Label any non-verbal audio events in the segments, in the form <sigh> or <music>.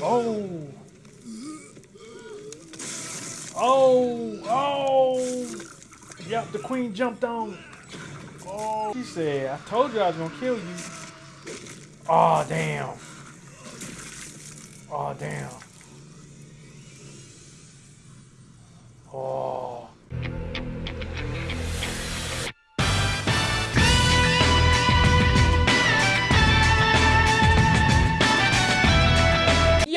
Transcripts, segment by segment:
Oh. Oh. Oh. Yep, the queen jumped on. Oh. She said, I told you I was to kill you. Oh, damn. Oh, damn. Oh.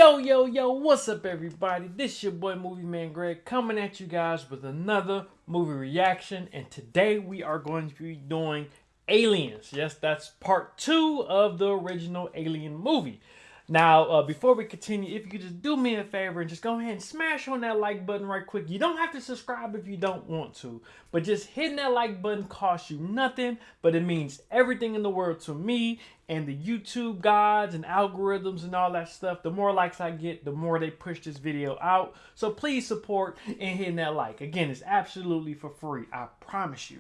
Yo, yo, yo, what's up, everybody? This is your boy Movie Man Greg coming at you guys with another movie reaction. And today we are going to be doing Aliens. Yes, that's part two of the original Alien movie. Now, uh, before we continue, if you could just do me a favor and just go ahead and smash on that like button right quick. You don't have to subscribe if you don't want to, but just hitting that like button costs you nothing, but it means everything in the world to me and the YouTube gods and algorithms and all that stuff. The more likes I get, the more they push this video out. So please support and hitting that like. Again, it's absolutely for free. I promise you.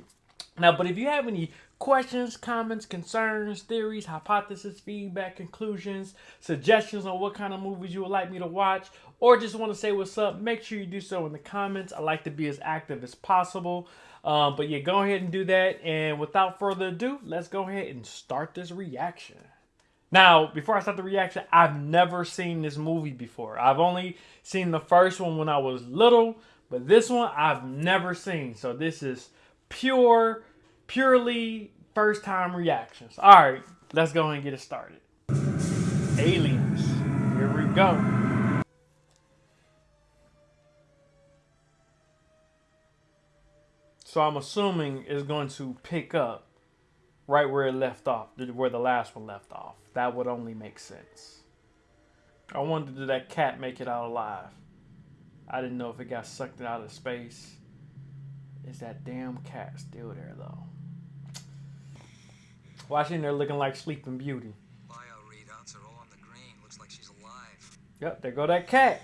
Now, but if you have any questions, comments, concerns, theories, hypotheses, feedback, conclusions, suggestions on what kind of movies you would like me to watch, or just want to say what's up, make sure you do so in the comments. I like to be as active as possible. Um, but yeah, go ahead and do that. And without further ado, let's go ahead and start this reaction. Now, before I start the reaction, I've never seen this movie before. I've only seen the first one when I was little, but this one I've never seen. So this is pure, purely first time reactions. All right, let's go and get it started. Aliens. Here we go. So I'm assuming it's going to pick up right where it left off, where the last one left off. That would only make sense. I wonder did that cat make it out alive? I didn't know if it got sucked out of space. Is that damn cat still there though? Watching there looking like Sleeping Beauty. Bio readouts are all on the green. Looks like she's alive. Yep, there go that cat.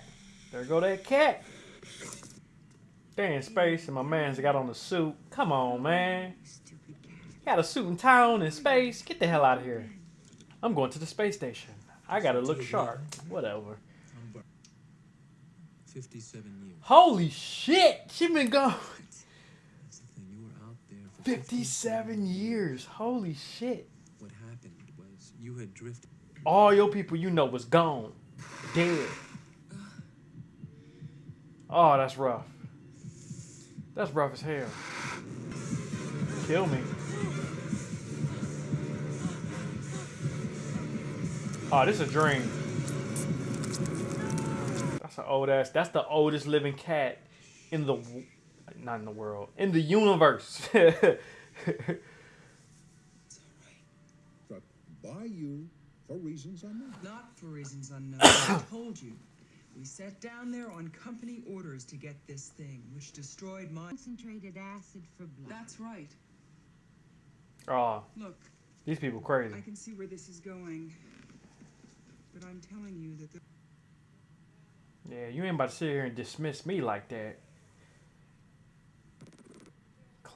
There go that cat. They're in space and my man's got on a suit. Come on, man. Got a suit and tie on in space. Get the hell out of here. I'm going to the space station. I gotta look sharp. Whatever. 57 years. Holy shit! She been gone That's the thing. You were out there for 57 years. Holy shit. What happened was you had drifted. All your people you know was gone. Dead. Oh, that's rough. That's rough as hell. Kill me. Oh, this is a dream. That's an old ass. That's the oldest living cat in the, not in the world, in the universe. <laughs> Struck by you for reasons unknown. Not for reasons unknown. <coughs> I told you. We sat down there on company orders to get this thing, which destroyed my. Concentrated acid for blood. That's right. oh, Look, these people crazy. I can see where this is going. But I'm telling you that the. Yeah, you ain't about to sit here and dismiss me like that.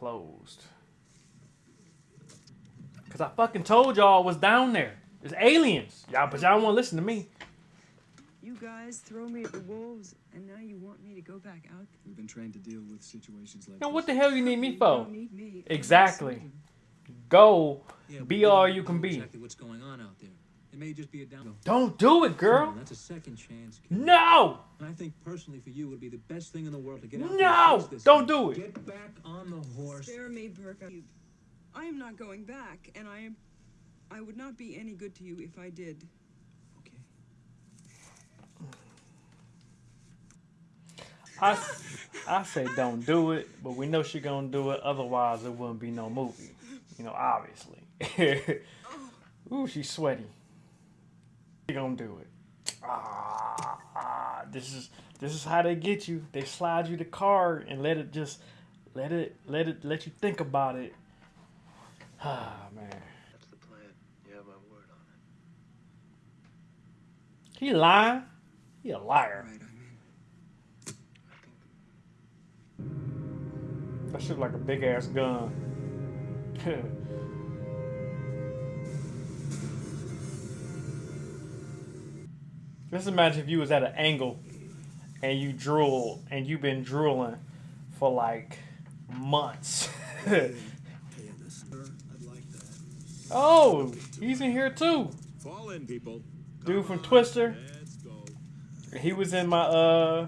Closed. Cause I fucking told y'all was down there. It's aliens. Y'all, but y'all won't listen to me. You guys throw me at the wolves, and now you want me to go back out. We've been trained to deal with situations like Now this. what the hell you need me You for? don't need me. Exactly. Go. Yeah, Be all you can be. Exactly what's going on out there. It may just be a down. Don't do it, girl. That's a second chance. kid. No. And I think personally for you, would be the best thing in the world to get out No! there and face this Don't thing. do it. Get back on the horse. Spare me, Burke. I am not going back, and I am. I would not be any good to you if I did. Okay. I, I say don't do it, but we know she gonna do it. Otherwise, it wouldn't be no movie. You know, obviously. <laughs> Ooh, she's sweaty. Gonna do it. Ah, ah, this is this is how they get you. They slide you the card and let it just let it let it let you think about it. <sighs> Ah man, That's the plan. You have my word on it. he lying. He a liar. right, I'm in. I think That shit like a big ass gun. <laughs> Just imagine if you was at an angle and you drool and you've been drooling for like months. Hey, this sir, I'd like that. oh, he's in here too. Fall in, people. Dude from Twister. He was in my uh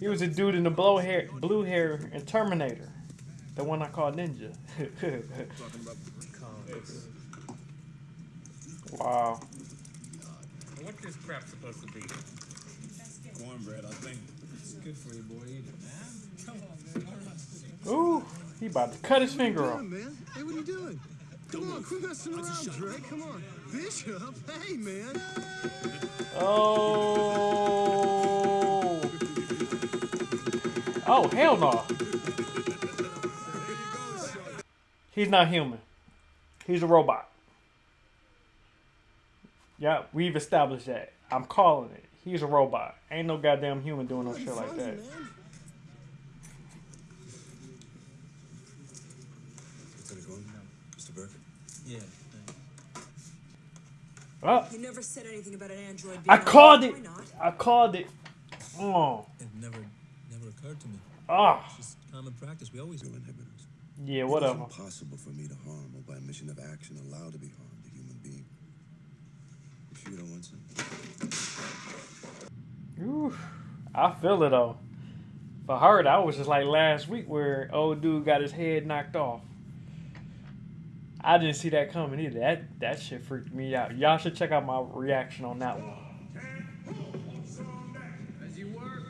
he was a dude in the blue hair blue hair in Terminator. The one I call Ninja. <laughs> Wow. What this crap supposed to be? cornbread, I think. It's good for you, boy. Eat it, man. Come on, man. Ooh, he about to cut his finger off. man. Hey, what are you doing? Come on, quit messing around, Drake. Come on. Bishop, hey, man. Oh. Oh, hell no. He's not human. He's a robot. Yeah, we've established that. I'm calling it. He's a robot. Ain't no goddamn human doing no shit like that. Lieutenant Gorman? Mr. Burke? Yeah. Oh, You never said anything about an android being I called it. Not? I called it. Oh. It never, never occurred to me. Ah. It's just common practice. We always do inhibitors. Yeah, It's whatever. impossible for me to harm or by mission of action allowed to be harmed a human being. You sure you don't want some? Ooh, I feel it though. For her, that was just like last week where old dude got his head knocked off. I didn't see that coming either. That that shit freaked me out. Y'all should check out my reaction on that one. As you work.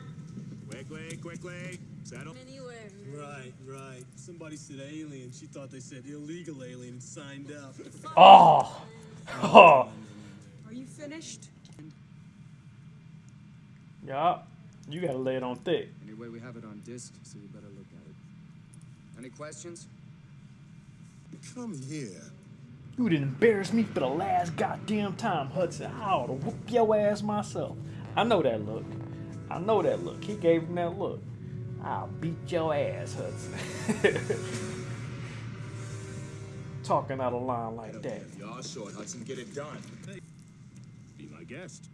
Quickly, quickly. Settle. Anywhere. Right, right. Somebody said alien. She thought they said illegal alien and signed up. Oh, oh, <laughs> Are you finished? yeah. You gotta lay it on thick. Anyway, we have it on disc, so you better look at it. Any questions? Come here. You didn't embarrass me for the last goddamn time, Hudson. I ought to whoop your ass myself. I know that look. I know that look. He gave him that look. I'll beat your ass, Hudson. <laughs> Talking out of line like that. Y'all short, Hudson. Get it done. Be my guest.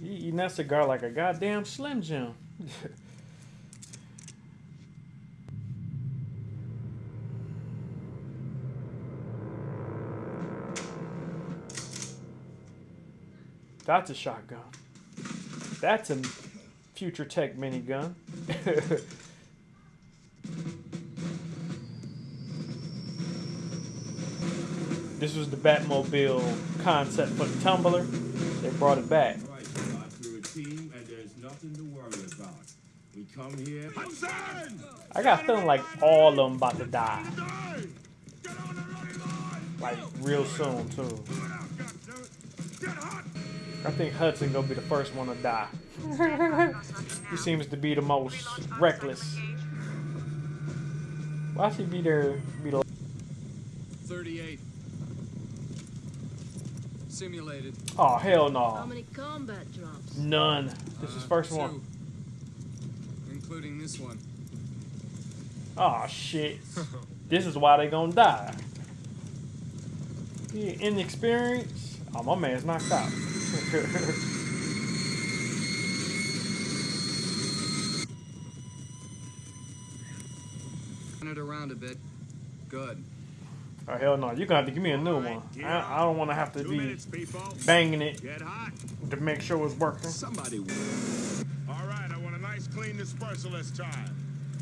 You eating that cigar like a goddamn Slim Jim. <laughs> That's a shotgun. That's a future tech minigun. <laughs> this was the Batmobile concept for the Tumbler. They brought it back. Right, got through a team, and there's nothing to worry about. We come here. I got a feeling like all of them about to die. Get on the running line! Like real soon too. Move it out, goddammit. Get hot! I think Hudson gonna be the first one to die. <laughs> he seems to be the most reckless. Why should he be there? Be the 38. Simulated. oh hell How no, many combat drops? none. This is Uh, first two. one. Including this one. Oh shit. this is why they gonna die. He inexperienced. Oh my man's knocked out. <laughs> Turn it around a bit. Good. Oh hell no, You're gonna have to give me a new one. I, I don't want to have to Two be minutes, banging it to make sure it's working. Somebody. All right, I want a nice clean dispersal this time.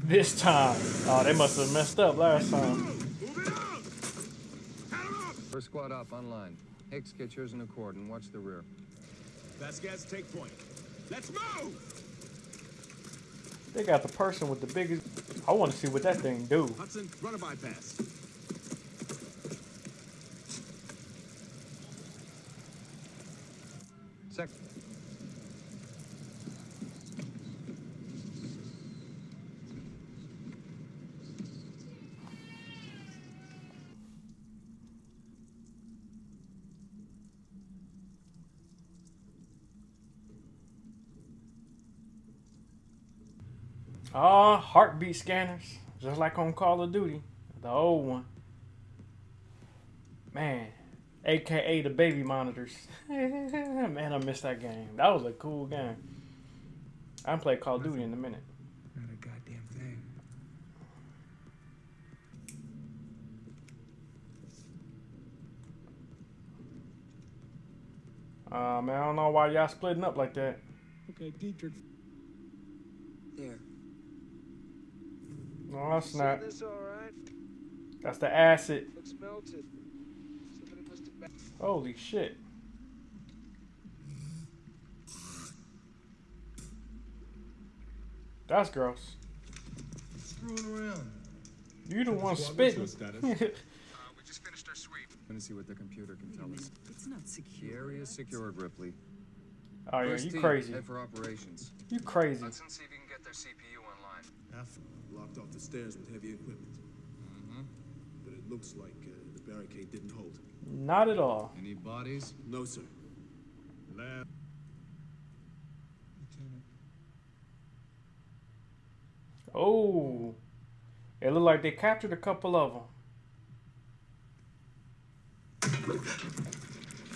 This time, oh they must have messed up last time. Move it up! Head 'em up! First squad up online. Hicks, get yours in accord and watch the rear. Vasquez, take point. Let's move! They got the person with the biggest. I want to see what that thing do. Hudson, run a bypass. Sec. Ah, heartbeat scanners, just like on Call of Duty, the old one. Man, aka the baby monitors. <laughs> Man, I missed that game. That was a cool game. I haven't played Call of Duty in a minute. Not a goddamn thing. Uh, man, I don't know why y'all splitting up like that. Okay, Dietrich. There. No, that's not. This all right? That's the acid. Looks melted. Somebody must have. Holy shit. That's gross. Screwing around. You the one Squad, what's spitting. your status? <laughs> Uh, we just finished our sweep. Let me see what the computer can Wait a tell minute. us. It's not The secure. area is secured, Ripley. oh yeah, you crazy. For operations. You crazy. Let's see if we can get their CPU online. Alpha blocked off the stairs with heavy equipment. Mm-hmm. But it looks like uh, the barricade didn't hold. Not at all. Any bodies? No, sir. Lab. Oh. It looked like they captured a couple of them.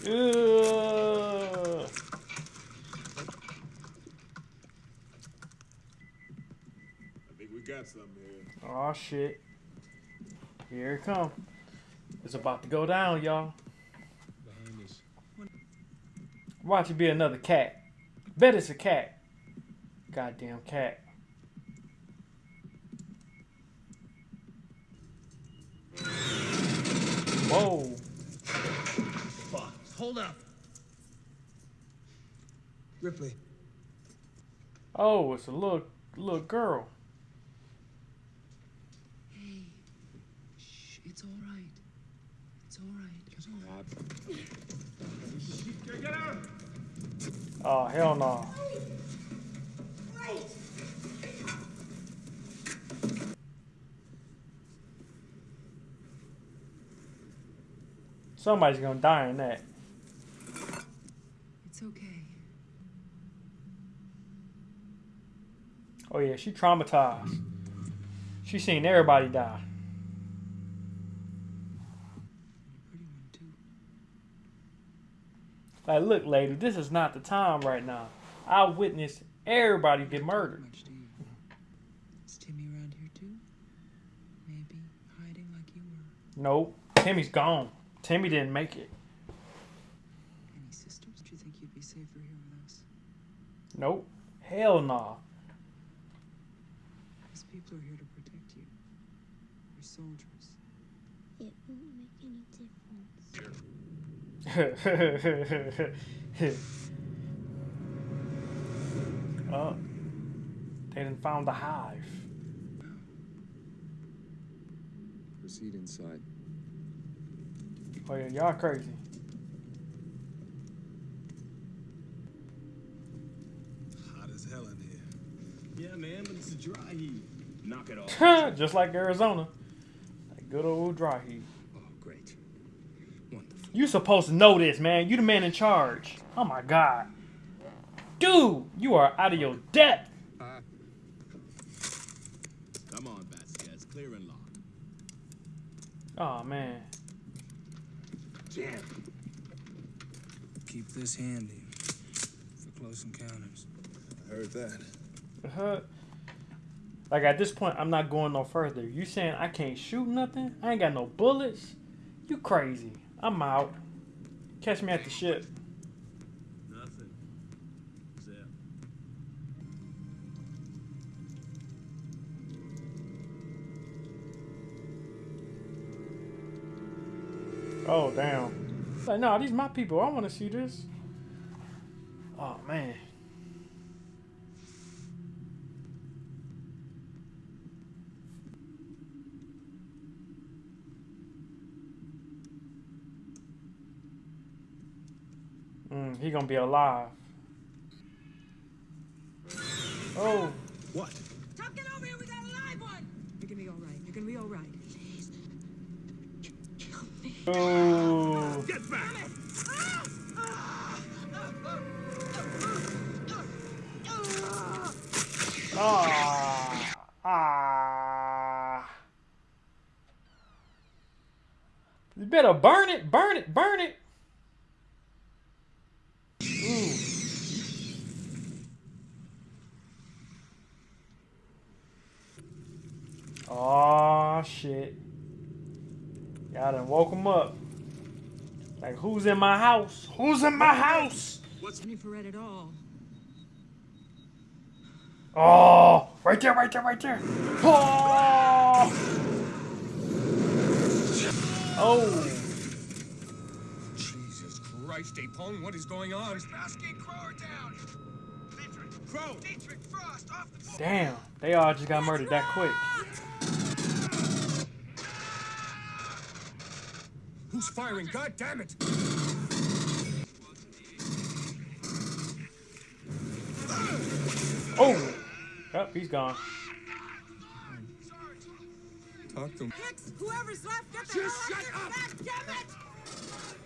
Ugh. I think we got something here. Oh shit. Here it come. It's about to go down, y'all. Behind us. Watch it be another cat. Bet it's a cat. Goddamn cat. Whoa. Fuck. Hold up. Ripley. Oh, it's a little little girl. Hey. Shh. It's all right. It's all right. Get out! Oh hell no. Somebody's gonna die in that. It's okay. Oh yeah, she traumatized. She seen everybody die. Pretty one too. Like, look, lady, this is not the time right now. I witnessed everybody get murdered. Much, do you? Is Timmy around here too? Maybe hiding like you were. Nope, Timmy's gone. Timmy didn't make it. Any sisters? Do you think you'd be safer here with us? Nope, hell no. These people are here to protect you. They're soldiers. It won't make any difference. <laughs> oh, they done found the hive. Proceed inside. Oh yeah, y'all crazy. Hot as hell in here. Yeah, man, but it's a dry heat. Knock it off. <laughs> Just like Arizona. That good old dry heat. Oh, great. Wonderful. You supposed to know this, man. You the man in charge. Oh my god. Dude, you are out of your depth. Come on, Vasquez. Clear and lock. Oh man. Jam. Keep this handy for close encounters. I heard that. Uh-huh. Like at this point, I'm not going no further. You saying I can't shoot nothing? I ain't got no bullets? You crazy. I'm out. Catch me at the ship. Nothing. Zip. Oh, damn. Like, no, these my people. I want to see this. Oh, man. He gonna be alive. Oh, What? Tom, get over here. We got a live one. You're gonna be all right. You're gonna be all right. oh. Get back! Ah. Ah. better burn it, burn it, burn it. Ooh. Oh shit. Y'all done woke him up. Like who's in my house? Who's in my house? What's any for it at all? Oh, right there, right there, right there. Oh. Oh. Jesus Christ, Apone, what is going on? Crowe! Dietrich Frost off the Damn, they all just got murdered that quick. Who's firing? God damn it! Oh. Yep, he's gone. Talk to him. Hicks, whoever's left, get the Just hell shut out up. of here. God damn it!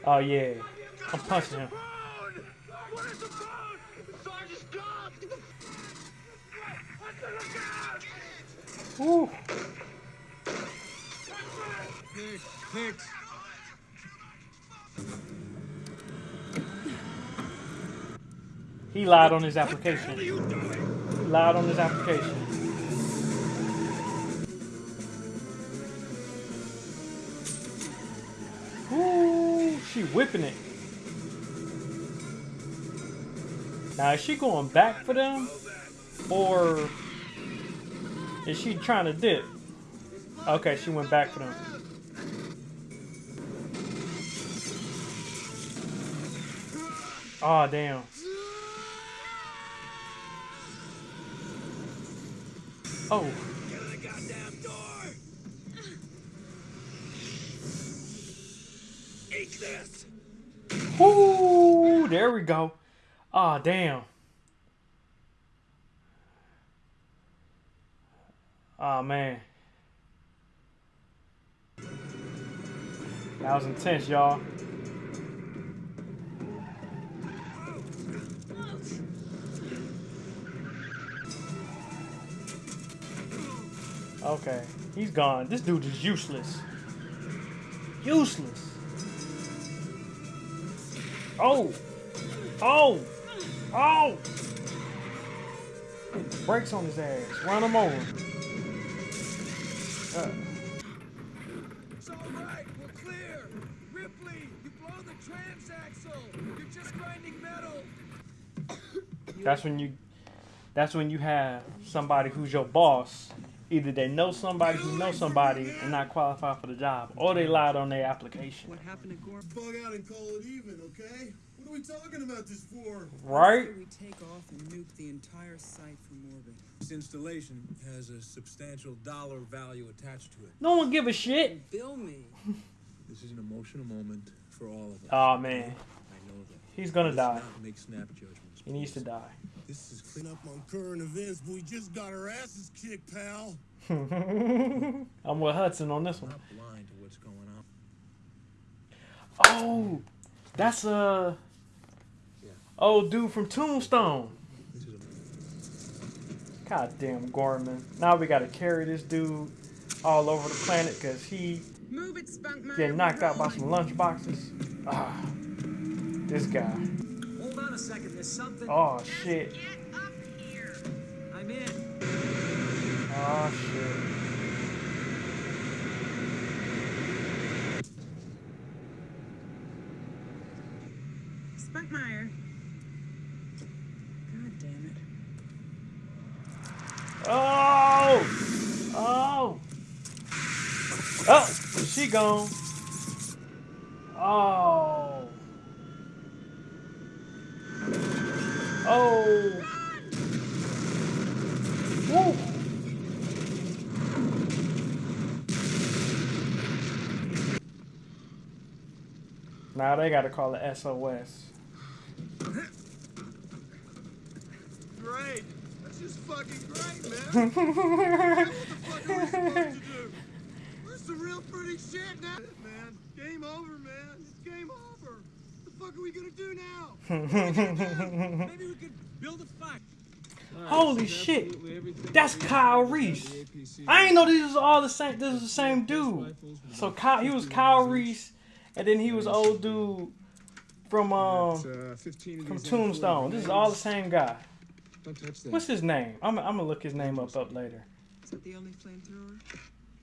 Oh yeah. I'm punching him. What is the phone? Sergeant Scott! What's the lookout? Woo. Hicks, Hicks. He lied on his application. Lied on his application. Ooh, she whipping it. Now is she going back for them? Or is she trying to dip? Okay, she went back for them. Oh damn. Oh. Get the goddamn door. Eat this. Ooh, there we go. Ah, damn. Oh man. That was intense, y'all. Okay, he's gone. This dude is useless. Useless. Oh! Oh! Oh! Brakes on his ass. Run him over. Uh, It's all right. We're clear. Ripley, you blow the transaxle. You're just grinding metal. that's when you. That's when you have somebody who's your boss. Either they know somebody who knows somebody and not qualify for the job, or they lied on their application. What happened to Gorm? Bug out and call it even, okay? What are we talking about this for? Right? We take off and nuke the entire site from orbit. This installation has a substantial dollar value attached to it. No one give a shit. Bill me. <laughs> This is an emotional moment for all of us. Oh man, I know that. he's gonna Let's die. make snap judgments. He needs to die. This is clean up on current events, but we just got our asses kicked, pal. <laughs> I'm with Hudson on this one. Not blind to what's going on. Oh, that's uh, old dude from Tombstone. This is a Goddamn Gorman. Now we gotta carry this dude all over the planet because he Move it, Spunkmeyer. getting knocked out by some lunch boxes. Ah, this guy. Hold on a second. There's something. Oh shit. Get up here. I'm in. Oh shit. Spunkmeyer. God damn it. Oh! Oh! Oh! She gone. Oh! Oh! Woo! Now they gotta call it SOS. Great. That's just fucking great, man. <laughs> what the fuck are we supposed to do? Is some real pretty shit now. Man, game over, man. It's game over. What the fuck are we gonna do now? Maybe we could build a fire. Holy shit! That's Kyle Reese. I ain't know these was all the same. This was the same dude. So Kyle, he was Kyle Reese and then he was old dude from um uh, 15 of from these M40 Tombstone. This is all the grenades. same guy. Don't touch that. What's his name? I'm I'm gonna look his name up up later. Is that the only flamethrower?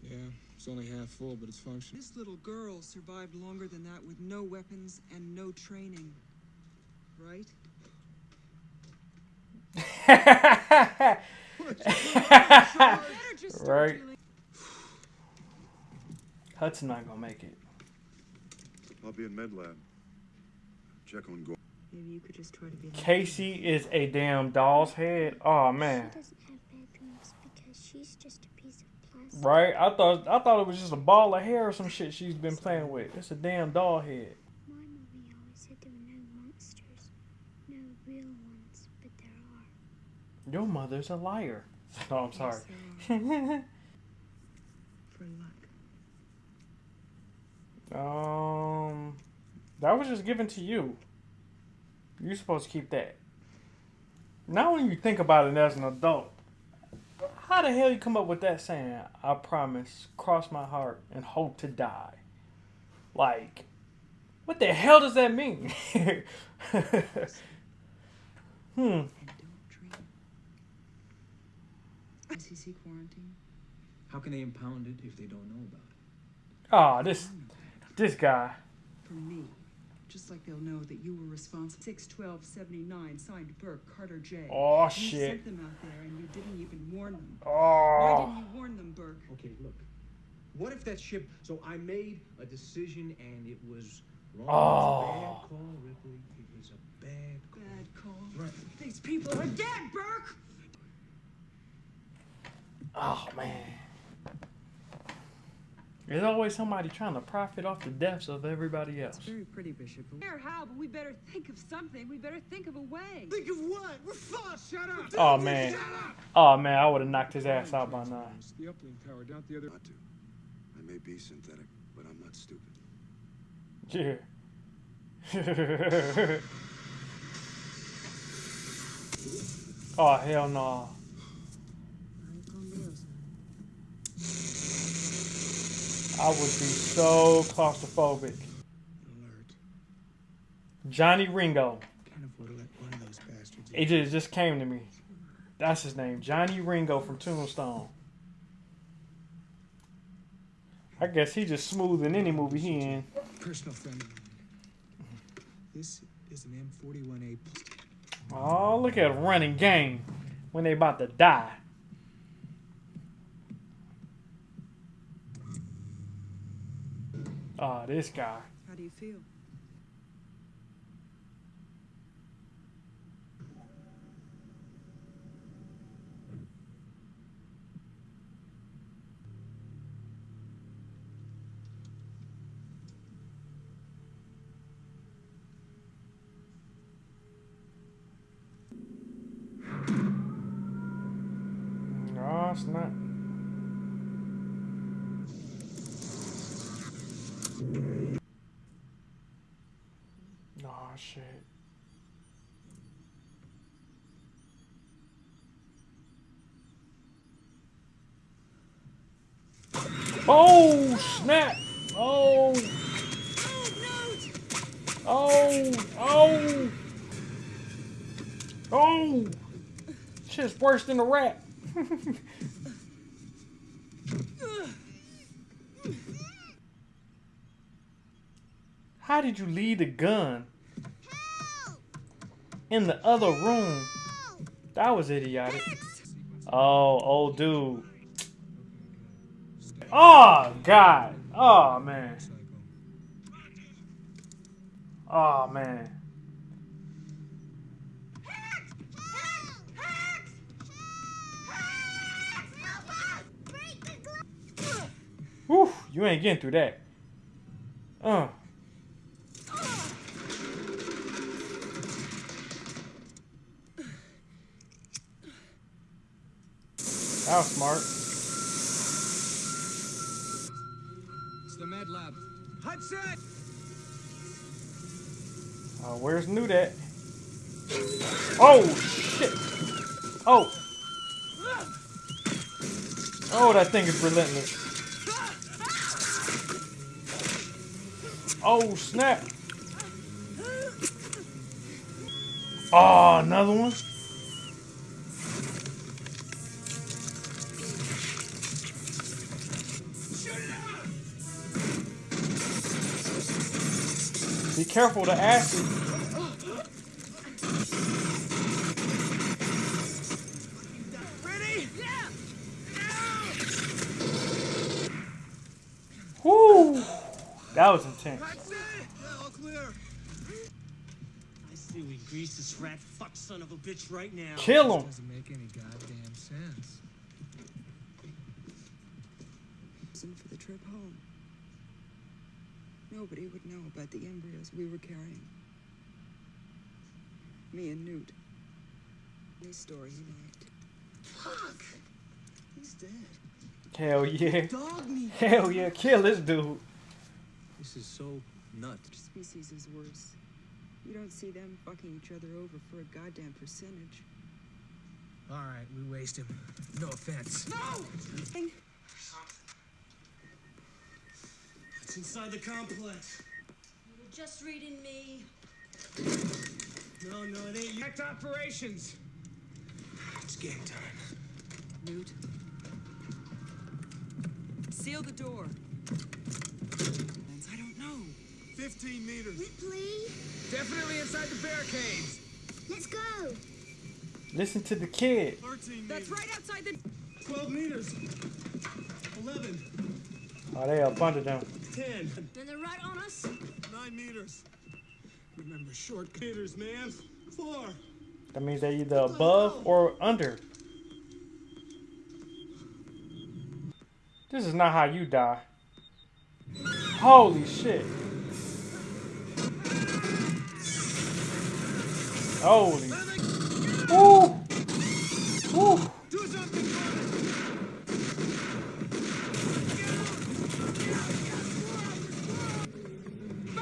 Yeah, it's only half full, but it's functional. This little girl survived longer than that with no weapons and no training. Right? <laughs> right. Hudson not gonna make it. I'll be in med lab. Check on Gore. Maybe you could just try to be. Casey is a damn doll's head. Oh man. She doesn't have bedrooms because she's just a piece of plastic. Right? I thought I thought it was just a ball of hair or some shit she's been playing with. It's a damn doll head. My mommy always said there were no monsters. No real ones, but there are. Your mother's a liar. <laughs> No, I'm sorry. <laughs> For luck. um, that was just given to you. You're supposed to keep that. Now, when you think about it as an adult, how the hell you come up with that saying? I promise, cross my heart, and hope to die. Like, what the hell does that mean? <laughs> hmm. ICC quarantine. How can they impound it if they don't know about it? Oh, this, this guy. For me. Just like they'll know that you were responsible. 61279, signed Burke, Carter J. Oh, You shit. sent them out there and you didn't even warn them. Oh. Why didn't you warn them, Burke? Okay, look. What if that ship? So I made a decision and it was wrong. Oh. It was a bad call, Ripley. It was a bad call. Bad call. Right. These people are dead, Burke! Oh man. There's always somebody trying to profit off the deaths of everybody else. Very pretty, Bishop. Here, how? But we better think of something. We better think of a way. Think of what? We're fucked. Shut up. Oh man. Oh man, I would have knocked his ass out by now. The uplink tower down the other. Not to. I may be synthetic, but I'm not stupid. Yeah. <laughs> oh hell no. I would be so claustrophobic. Alert. Johnny Ringo. Can't afford to let one of those. It just, it just came to me. That's his name, Johnny Ringo from Tombstone. I guess he just smooth in any movie he in. Personal friend. of mine. This is an M41A. Oh, look at running game when they about to die. Oh, this guy. How do you feel? Mm, no, it's not. Oh shit. Oh snap! Oh! Oh! Oh! Oh! Shit's worse than a rat. <laughs> How did you leave the gun in the other room? That was idiotic. Oh, old dude. Oh, God. Oh, man. Oh, man. Whew, you ain't getting through that. Uh. That was smart. It's the med lab. Hudson! Uh, where's that? Oh shit! Oh! Oh, that thing is relentless. Oh, snap. Oh, another one? Careful the acid. Ready? Yeah. Whoo! That was intense. I say we grease this rat fuck son of a bitch right now. Kill him. Doesn't make any goddamn sense. Reason for the trip home. Nobody would know about the embryos we were carrying. Me and Newt. His story he liked. Fuck. He's dead. Hell yeah. Dog meat. Hell yeah. Kill this dude. This is so nuts. Species is worse. You don't see them fucking each other over for a goddamn percentage. All right, we waste him. No offense. No! It's inside the complex. You're just reading me. No, no, it ain't. Act operations. It's game time. Newt. Seal the door. I don't know. 15 meters. Ripley, Definitely inside the barricades. let's go. Listen to the kid. 13 That's right outside the. 12 meters. 11. Oh, they up under them. 10. And they're right on us. 9 meters. Remember, short meters, man. 4. That means they're either above or under. This is not how you die. Holy shit. Holy. Woo! Woo! Do something for it.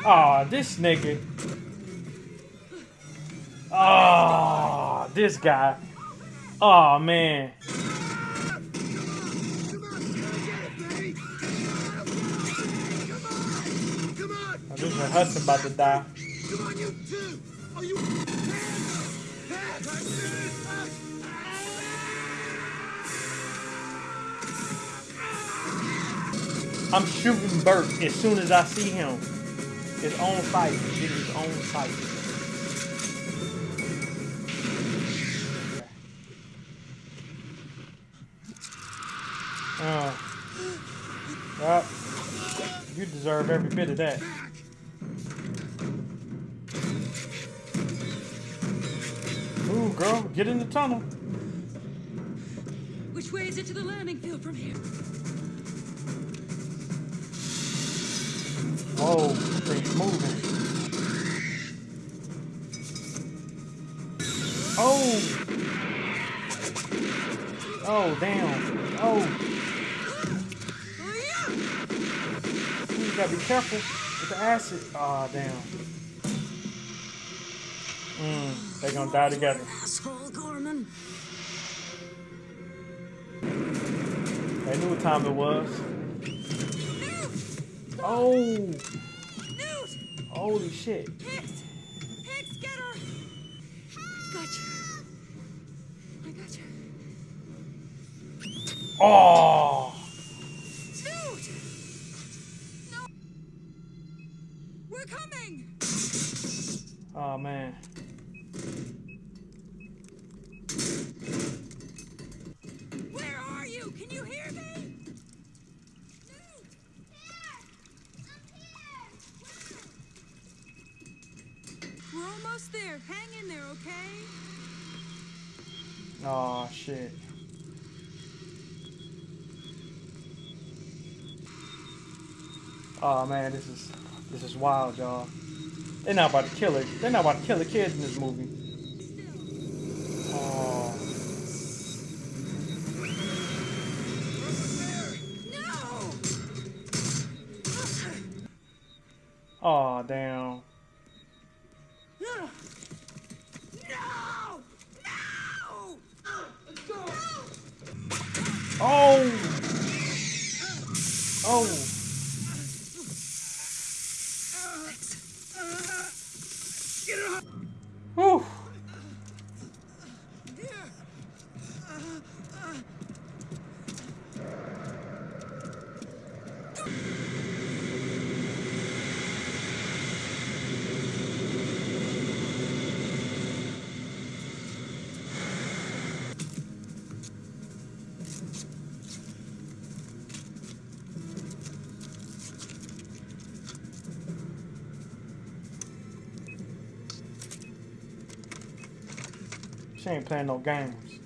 Aw, this nigga. Aw, this guy. Aw, man. Oh, this is Hudson about to die. Come on, you two. Are you? I'm shooting Bert as soon as I see him. His own fight. Get his own fight. Uh, well, you deserve every bit of that. Ooh, girl, get in the tunnel. Which way is it to the landing field from here? Whoa, things moving. Oh! Oh, damn. Oh. You gotta be careful with the acid. Oh, damn. Mm, they gonna die together. Asshole, Gorman. They knew what time it was. Oh! Holy shit. Hicks! Hicks, get her! Got you. I got you. Oh! Dude! No! We're coming! Oh, man. Where are you? Can you hear me? We're almost there. Hang in there, okay? Oh, shit. Oh man, this is this is wild, y'all. They're not about to kill it. They're not about to kill the kids in this movie. Oh. Oh damn. No! No! Go! Oh. Oh. Ain't playing no games.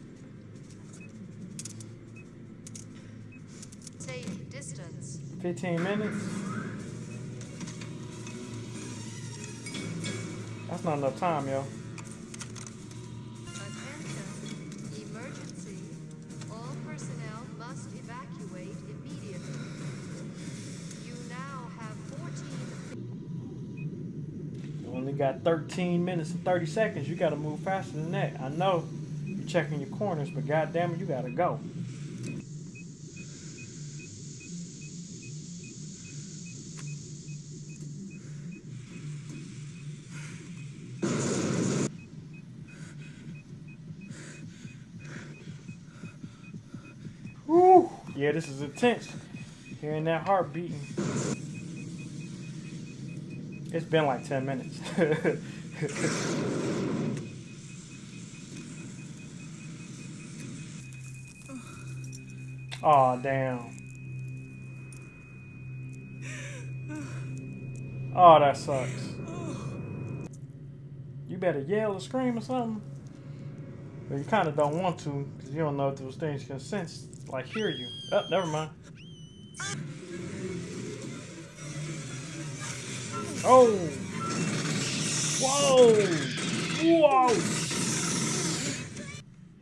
Safe distance. 15 minutes? That's not enough time, yo. Got 13 minutes and 30 seconds. You gotta move faster than that. I know you're checking your corners, but goddamn it, you gotta go. Woo! Yeah, this is intense. Hearing that heart beating. It's been like 10 minutes. <laughs> Aw, damn. Oh, that sucks. You better yell or scream or something. But you kind of don't want to, because you don't know if those things can sense, like hear you. Oh, never mind. Oh! Whoa! Whoa!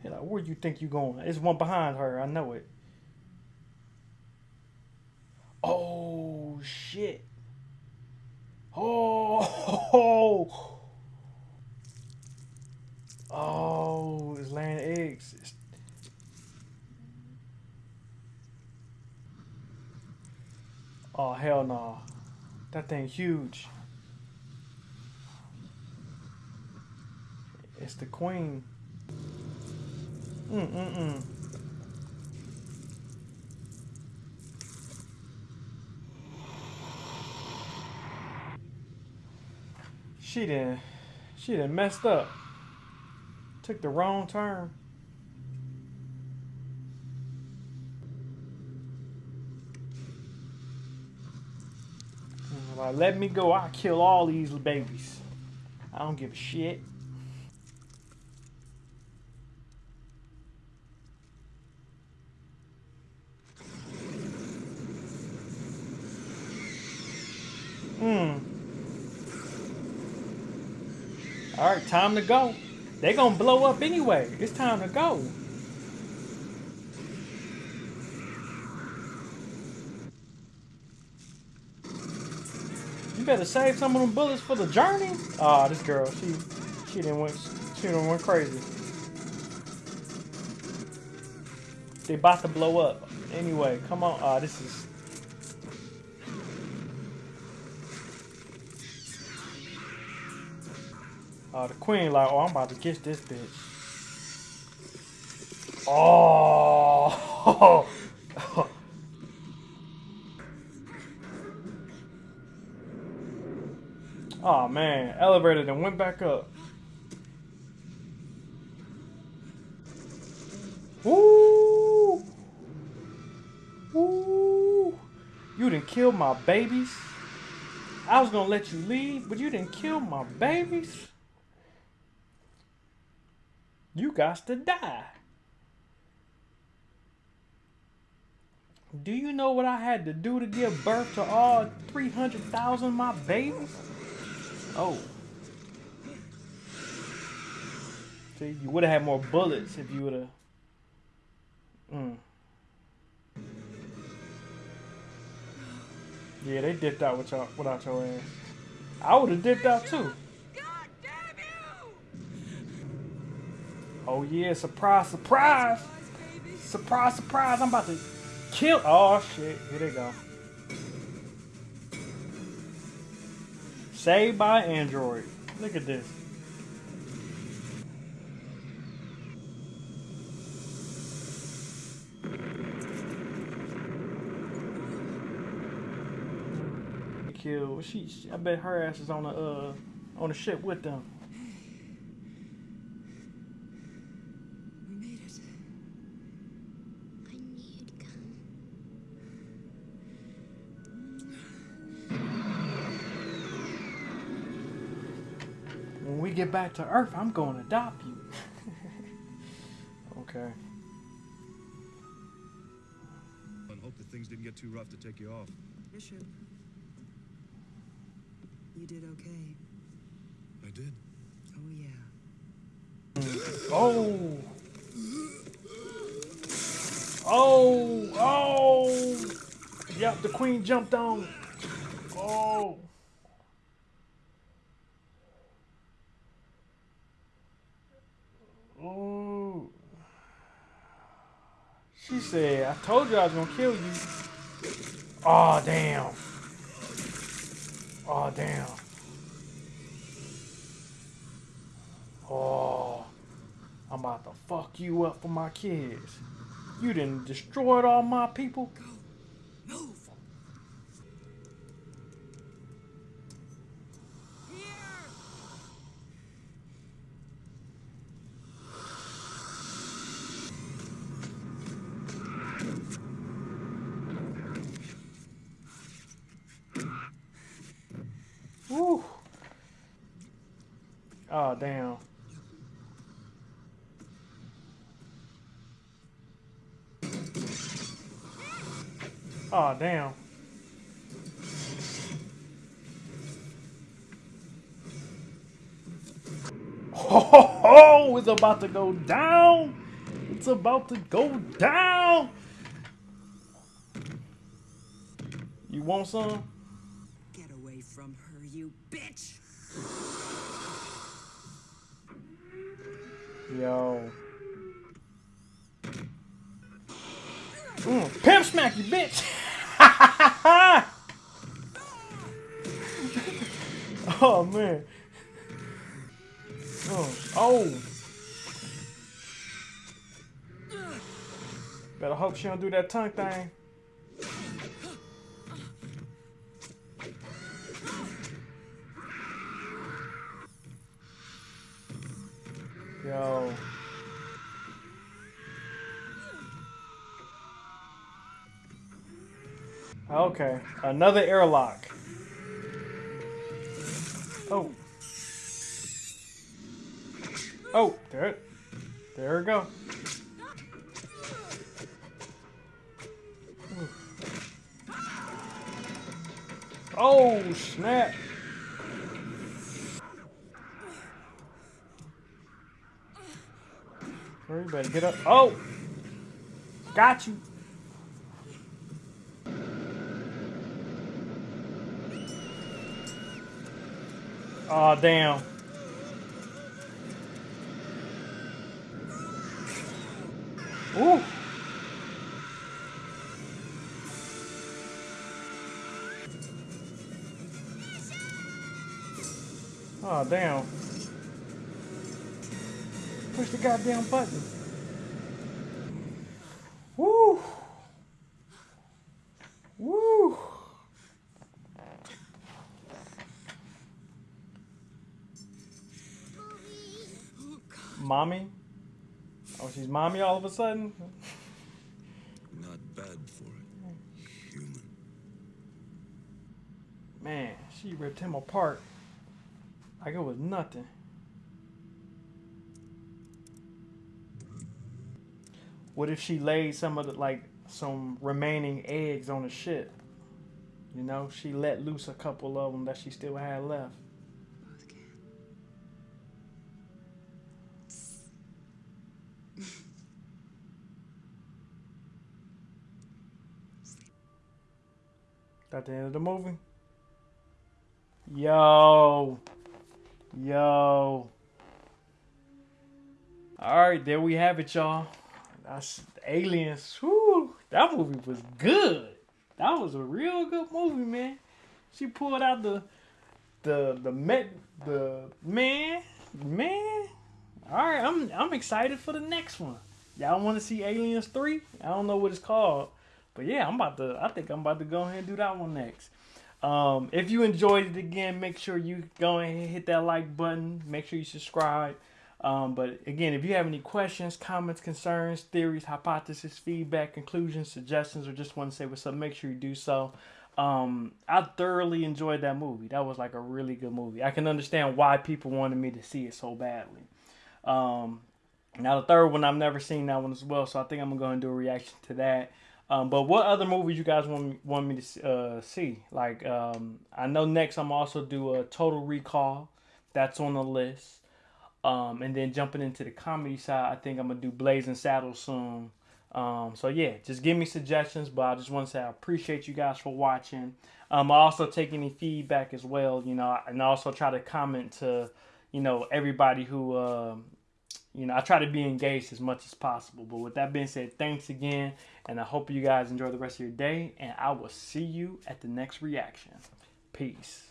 Hey, like, where you think you going? There's one behind her. I know it. Oh shit! Oh! Oh, oh, it's laying eggs. It's- Oh hell no! That thing huge. It's the queen. Mm mm mm. She done, she done messed up. Took the wrong turn. Like, let me go. I'll kill all these babies. I don't give a shit. Hmm. All right, time to go. They gonna blow up anyway. It's time to go. Better save some of them bullets for the journey. Ah, this girl, she she didn't went she done went crazy. They about to blow up. Anyway, come on. Ah, this is Uh, the queen like, oh, I'm about to kiss this bitch. Oh. <laughs> oh man, elevated and went back up. Ooh. Ooh. You didn't kill my babies. I was gonna let you leave, but you didn't kill my babies. You got to die. Do you know what I had to do to give birth to all 300,000 of my babies? Oh. See, you would have had more bullets if you would have. Mm. Yeah, they dipped out with y'all, without your ass. I would have dipped out too. Oh yeah, surprise, surprise! Surprise, surprise, I'm about to kill Oh shit, here they go. Saved by Android. Look at this. Kill. She, I bet her ass is on the uh on the ship with them. Get back to Earth, I'm going to adopt you. <laughs> okay. And hope that things didn't get too rough to take you off. Bishop. You did okay. I did. Oh, yeah. Oh. Oh. Oh. Yep, the queen jumped on. Oh. Oh. She said, I told you I was gonna kill you. Oh damn. Oh damn. Oh. I'm about to fuck you up for my kids. You didn't destroyed all my people. Move! Woo. Oh damn. Oh damn. Ho ho ho! It's about to go down. It's about to go down. You want some? Get away from her, you bitch! Yo. Mm, pimp smack you, bitch. <laughs> <laughs> oh man. Oh. oh. Better hope she don't do that tongue thing. Okay, another airlock. Oh. Oh, there it. There we go. Oh, snap. Better get up. Oh! Got you. Oh, damn. Ooh. Oh, damn. Push the goddamn button. Woo. Woo. Mommy? Oh, she's mommy all of a sudden? Not bad for it. Human. Man, she ripped him apart. Like it was nothing. What if she laid some of the, like, some remaining eggs on the ship? You know, she let loose a couple of them that she still had left. At the end of the movie. Yo. Yo. Alright, there we have it, y'all. That's Aliens. Whew, that movie was good. That was a real good movie, man. She pulled out the the the met the man man. All right, I'm I'm excited for the next one. Y'all want to see Aliens three? I don't know what it's called, but yeah, I'm about to. I think I'm about to go ahead and do that one next. Um, if you enjoyed it again, make sure you go ahead and hit that like button. Make sure you subscribe. Um, but again, if you have any questions, comments, concerns, theories, hypotheses, feedback, conclusions, suggestions, or just want to say what's up, make sure you do so. Um, I thoroughly enjoyed that movie. That was like a really good movie. I can understand why people wanted me to see it so badly. Um, now the third one, I've never seen that one as well, so I think I'm gonna go and do a reaction to that. Um, but what other movies you guys want want me to uh, see? Like, um, I know next I'm also do a Total Recall. That's on the list. Um, and then jumping into the comedy side, I think I'm gonna do Blazing Saddles soon. Um, so yeah, just give me suggestions. But I just want to say I appreciate you guys for watching. Um, I also take any feedback as well, you know, and also try to comment to, you know, everybody who, uh, you know, I try to be engaged as much as possible. But with that being said, thanks again, and I hope you guys enjoy the rest of your day. And I will see you at the next reaction. Peace.